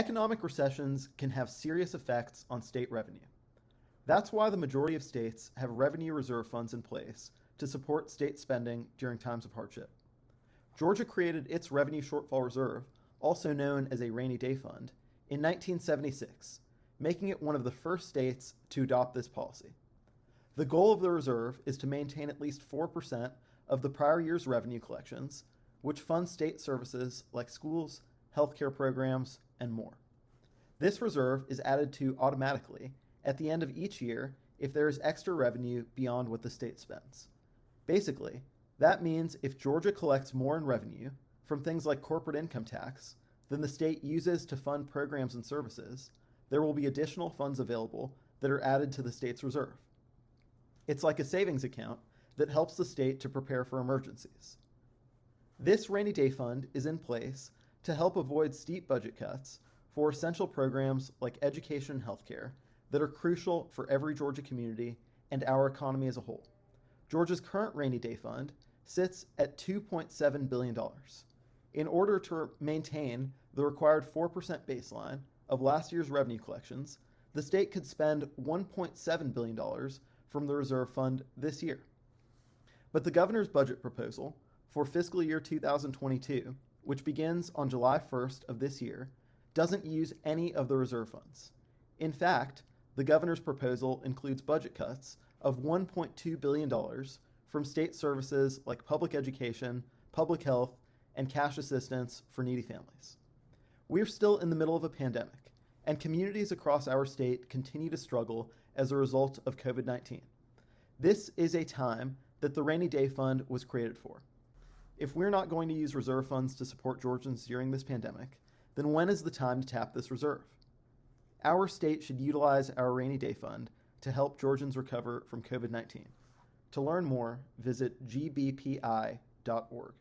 Economic recessions can have serious effects on state revenue. That's why the majority of states have revenue reserve funds in place to support state spending during times of hardship. Georgia created its Revenue Shortfall Reserve, also known as a rainy day fund, in 1976, making it one of the first states to adopt this policy. The goal of the reserve is to maintain at least 4% of the prior year's revenue collections, which fund state services like schools, healthcare programs, and more. This reserve is added to automatically at the end of each year if there is extra revenue beyond what the state spends. Basically, that means if Georgia collects more in revenue from things like corporate income tax than the state uses to fund programs and services, there will be additional funds available that are added to the state's reserve. It's like a savings account that helps the state to prepare for emergencies. This rainy day fund is in place to help avoid steep budget cuts for essential programs like education and healthcare that are crucial for every Georgia community and our economy as a whole. Georgia's current rainy day fund sits at $2.7 billion. In order to maintain the required 4% baseline of last year's revenue collections, the state could spend $1.7 billion from the reserve fund this year. But the governor's budget proposal for fiscal year 2022, which begins on July 1st of this year, doesn't use any of the reserve funds. In fact, the governor's proposal includes budget cuts of $1.2 billion from state services like public education, public health, and cash assistance for needy families. We're still in the middle of a pandemic, and communities across our state continue to struggle as a result of COVID 19. This is a time that the Rainy Day Fund was created for. If we're not going to use reserve funds to support Georgians during this pandemic, then when is the time to tap this reserve? Our state should utilize our Rainy Day Fund to help Georgians recover from COVID 19. To learn more, visit gbpi.org.